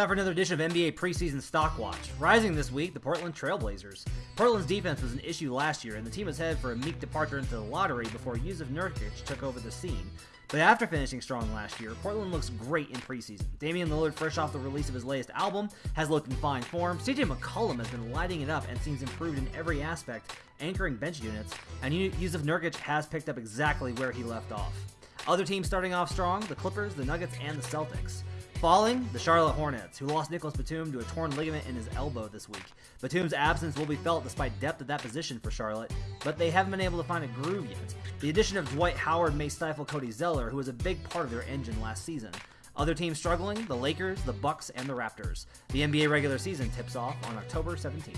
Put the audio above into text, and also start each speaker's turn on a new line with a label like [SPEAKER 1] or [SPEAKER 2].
[SPEAKER 1] time for another edition of NBA preseason stock watch. Rising this week, the Portland Trailblazers. Portland's defense was an issue last year, and the team was headed for a meek departure into the lottery before Jusuf Nurkic took over the scene. But after finishing strong last year, Portland looks great in preseason. Damian Lillard, fresh off the release of his latest album, has looked in fine form. CJ McCollum has been lighting it up and seems improved in every aspect, anchoring bench units, and Jusuf Nurkic has picked up exactly where he left off. Other teams starting off strong the Clippers, the Nuggets, and the Celtics. Falling, the Charlotte Hornets, who lost Nicolas Batum to a torn ligament in his elbow this week. Batum's absence will be felt despite depth at that position for Charlotte, but they haven't been able to find a groove yet. The addition of Dwight Howard may stifle Cody Zeller, who was a big part of their engine last season. Other teams struggling, the Lakers, the Bucks, and the Raptors. The NBA regular season tips off on October 17th.